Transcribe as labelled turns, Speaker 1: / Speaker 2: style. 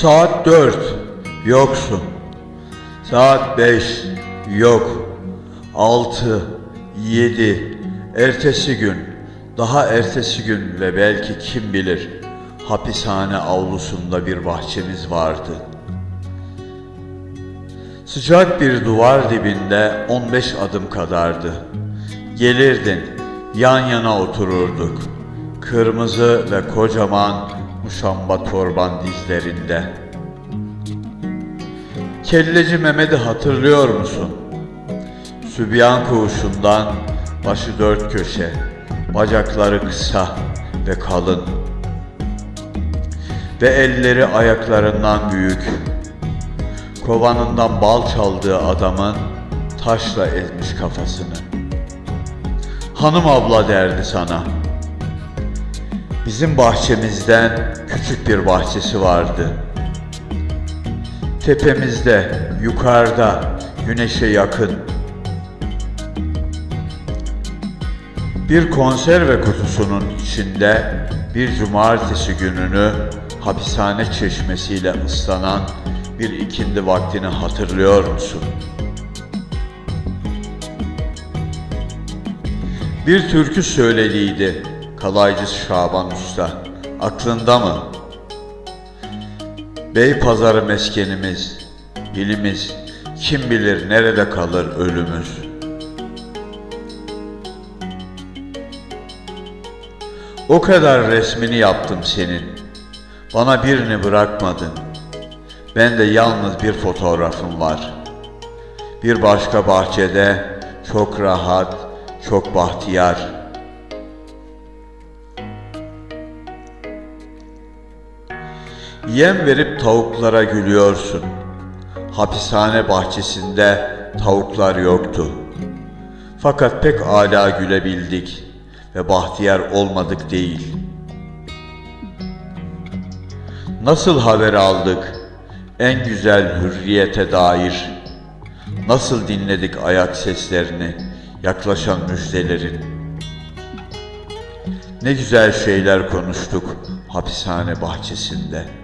Speaker 1: Saat dört. Yoksun. Saat beş. Yok. Altı. Yedi. Ertesi gün. Daha ertesi gün ve belki kim bilir hapishane avlusunda bir bahçemiz vardı. Sıcak bir duvar dibinde 15 adım kadardı. Gelirdin, yan yana otururduk. Kırmızı ve kocaman muşamba torban dizlerinde. Kelleci Mehmet'i hatırlıyor musun? Sübyan koğuşundan başı dört köşe, bacakları kısa ve kalın ve elleri ayaklarından büyük. Kovanından bal çaldığı adamın taşla ezmiş kafasını. Hanım abla derdi sana. Bizim bahçemizden küçük bir bahçesi vardı. Tepemizde, yukarıda, güneşe yakın. Bir konserve kutusunun içinde bir cumartesi gününü hapishane çeşmesiyle ıslanan bir ikindi vaktini hatırlıyor musun? Bir türkü söylediydi kalaycı Şaban Usta. Aklında mı? Bey pazarı meskenimiz, ilimiz, kim bilir nerede kalır ölümüz. O kadar resmini yaptım senin. Bana birini bırakmadın. Ben de yalnız bir fotoğrafım var. Bir başka bahçede çok rahat, çok bahtiyar. Yem verip tavuklara gülüyorsun. Hapishane bahçesinde tavuklar yoktu. Fakat pek âlâ gülebildik ve bahtiyar olmadık değil. Nasıl haber aldık en güzel hürriyete dair? Nasıl dinledik ayak seslerini, yaklaşan müjdelerin? Ne güzel şeyler konuştuk hapishane bahçesinde.''